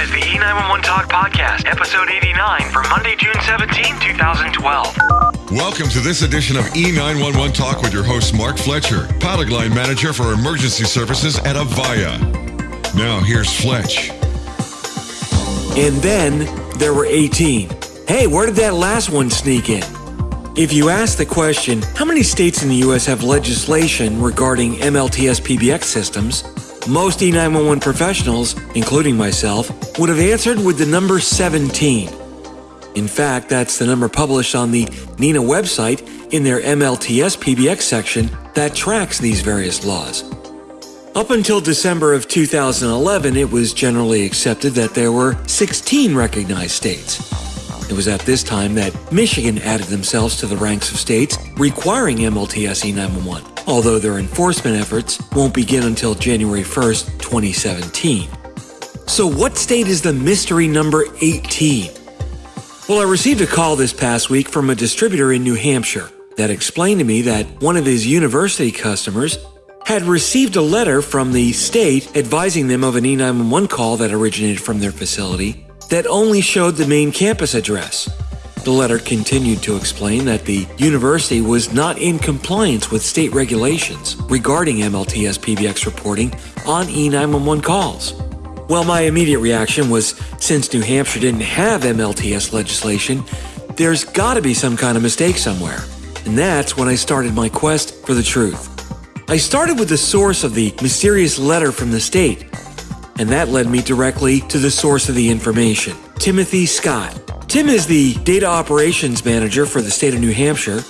is the E911 Talk Podcast, episode 89 for Monday, June 17, 2012. Welcome to this edition of E911 Talk with your host, Mark Fletcher, pilot line manager for emergency services at Avaya. Now, here's Fletch. And then there were 18. Hey, where did that last one sneak in? If you ask the question, how many states in the U.S. have legislation regarding MLTS PBX systems, most E911 professionals, including myself, would have answered with the number 17. In fact, that's the number published on the NENA website in their MLTS PBX section that tracks these various laws. Up until December of 2011, it was generally accepted that there were 16 recognized states. It was at this time that Michigan added themselves to the ranks of states requiring MLTS E911, although their enforcement efforts won't begin until January 1st, 2017. So, what state is the mystery number 18? Well, I received a call this past week from a distributor in New Hampshire that explained to me that one of his university customers had received a letter from the state advising them of an E911 call that originated from their facility that only showed the main campus address. The letter continued to explain that the university was not in compliance with state regulations regarding MLTS PBX reporting on E911 calls. Well, my immediate reaction was since New Hampshire didn't have MLTS legislation, there's gotta be some kind of mistake somewhere. And that's when I started my quest for the truth. I started with the source of the mysterious letter from the state and that led me directly to the source of the information Timothy Scott. Tim is the Data Operations Manager for the state of New Hampshire,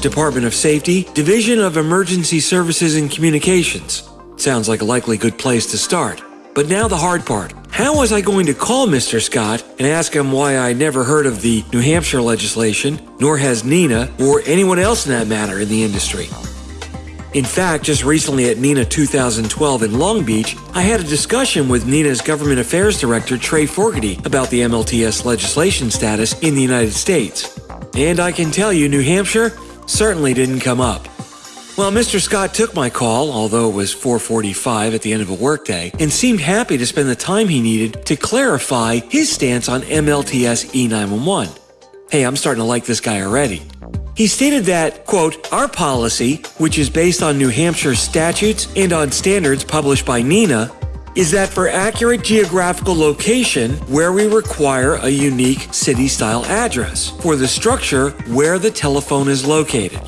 Department of Safety, Division of Emergency Services and Communications. Sounds like a likely good place to start. But now the hard part. How was I going to call Mr. Scott and ask him why I never heard of the New Hampshire legislation, nor has NENA, or anyone else in that matter in the industry? In fact, just recently at NENA 2012 in Long Beach, I had a discussion with NENA's Government Affairs Director Trey Forgety about the MLTS legislation status in the United States. And I can tell you, New Hampshire certainly didn't come up. Well, Mr. Scott took my call, although it was 4:45 at the end of a workday, and seemed happy to spend the time he needed to clarify his stance on MLTS E911. Hey, I'm starting to like this guy already. He stated that, quote, our policy, which is based on New Hampshire statutes and on standards published by NENA, is that for accurate geographical location where we require a unique city style address for the structure where the telephone is located.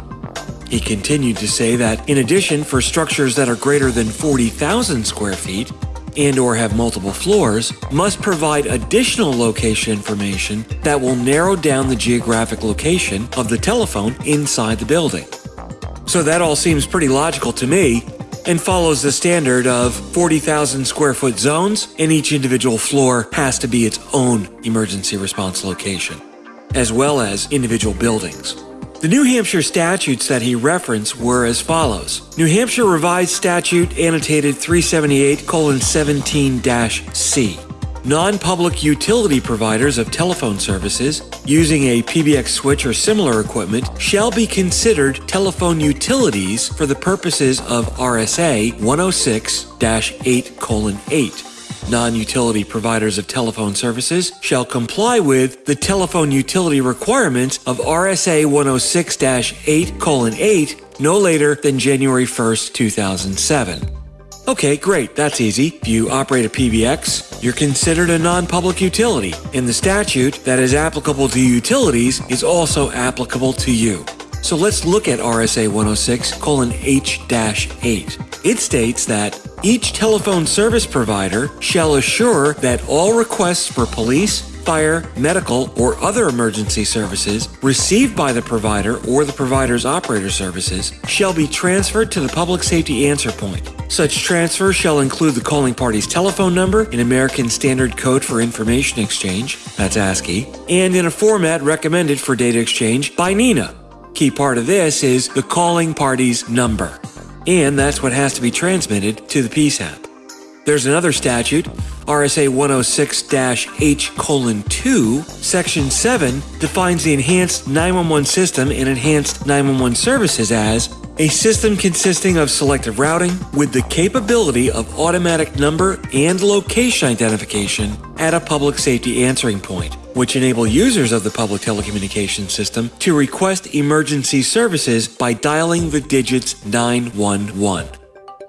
He continued to say that in addition for structures that are greater than 40,000 square feet, and or have multiple floors must provide additional location information that will narrow down the geographic location of the telephone inside the building. So that all seems pretty logical to me and follows the standard of 40,000 square foot zones and each individual floor has to be its own emergency response location, as well as individual buildings. The New Hampshire statutes that he referenced were as follows New Hampshire Revised Statute Annotated 378 17 C. Non public utility providers of telephone services using a PBX switch or similar equipment shall be considered telephone utilities for the purposes of RSA 106 8 8 non-utility providers of telephone services shall comply with the telephone utility requirements of RSA 106-8:8 no later than January 1st, 2007. Okay, great, that's easy. If you operate a PBX, you're considered a non-public utility, and the statute that is applicable to utilities is also applicable to you. So let's look at RSA 106 H-8. It states that each telephone service provider shall assure that all requests for police, fire, medical, or other emergency services received by the provider or the provider's operator services shall be transferred to the public safety answer point. Such transfer shall include the calling party's telephone number in American Standard Code for Information Exchange, that's ASCII, and in a format recommended for data exchange by NENA. Key part of this is the calling party's number and that's what has to be transmitted to the PSAP. There's another statute, RSA 106-H 2, Section 7 defines the Enhanced 911 System and Enhanced 911 Services as a system consisting of selective routing with the capability of automatic number and location identification at a public safety answering point, which enable users of the public telecommunications system to request emergency services by dialing the digits 911.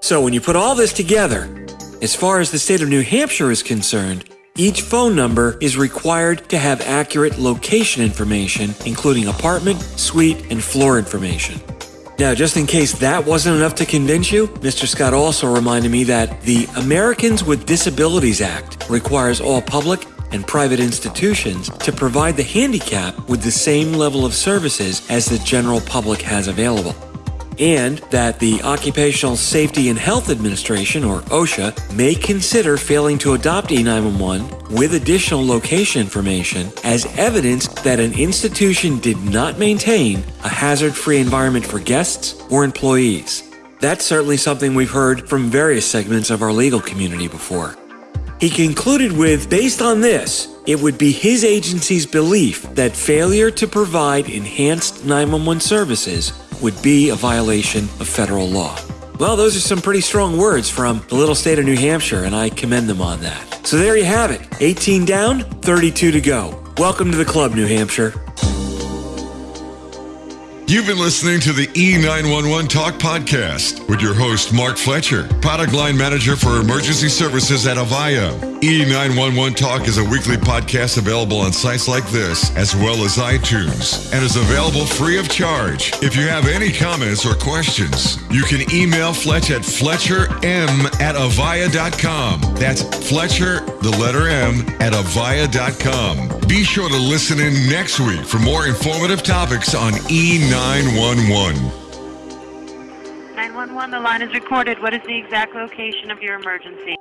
So when you put all this together, as far as the state of New Hampshire is concerned, each phone number is required to have accurate location information, including apartment, suite, and floor information. Now, just in case that wasn't enough to convince you, Mr. Scott also reminded me that the Americans with Disabilities Act requires all public and private institutions to provide the handicap with the same level of services as the general public has available and that the Occupational Safety and Health Administration, or OSHA, may consider failing to adopt E911 with additional location information as evidence that an institution did not maintain a hazard free environment for guests or employees. That's certainly something we've heard from various segments of our legal community before. He concluded with based on this, it would be his agency's belief that failure to provide enhanced 911 services would be a violation of federal law. Well, those are some pretty strong words from the little state of New Hampshire, and I commend them on that. So there you have it 18 down, 32 to go. Welcome to the club, New Hampshire. You've been listening to the E911 Talk podcast with your host, Mark Fletcher, product line manager for emergency services at Avaya. E911 Talk is a weekly podcast available on sites like this, as well as iTunes, and is available free of charge. If you have any comments or questions, you can email Fletch at fletcherm at avaya.com. That's Fletcher, the letter M, at avaya.com. Be sure to listen in next week for more informative topics on E911. 911. 911, the line is recorded. What is the exact location of your emergency?